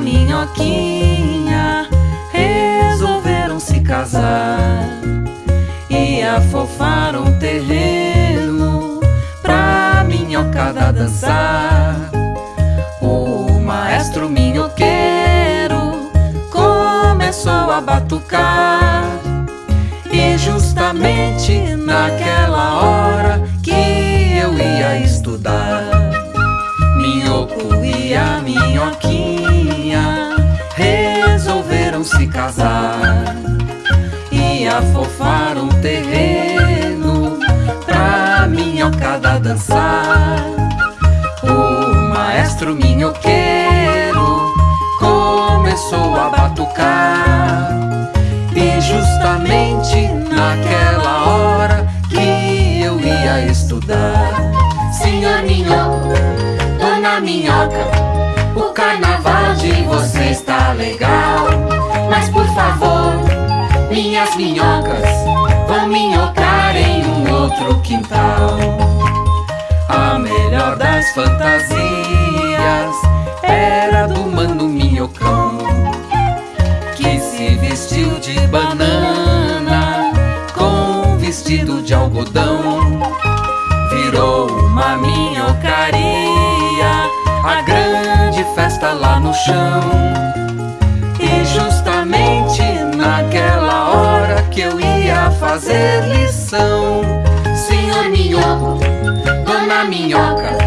minhoquinha resolveram se casar e afofaram o terreno pra minhocada dançar. O maestro minhoqueiro começou a batucar e justamente naquela hora e a minhoquinha resolveram se casar e afofaram o terreno pra minhocada dançar. O maestro minhoqueiro começou a batucar Minhoca, o carnaval de vocês tá legal. Mas por favor, minhas minhocas vão minhocar em um outro quintal. A melhor das fantasias a grande festa lá no chão. E justamente naquela hora que eu ia fazer lição, Senhor Minhoco, Dona Minhoca,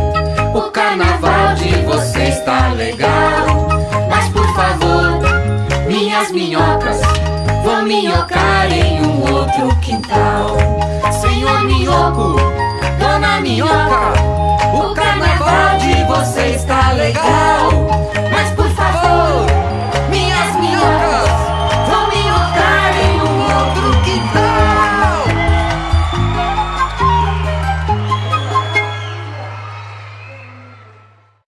o carnaval de vocês tá legal. Mas por favor, minhas minhocas vão minhocar em um outro quintal. Senhor Minhoco,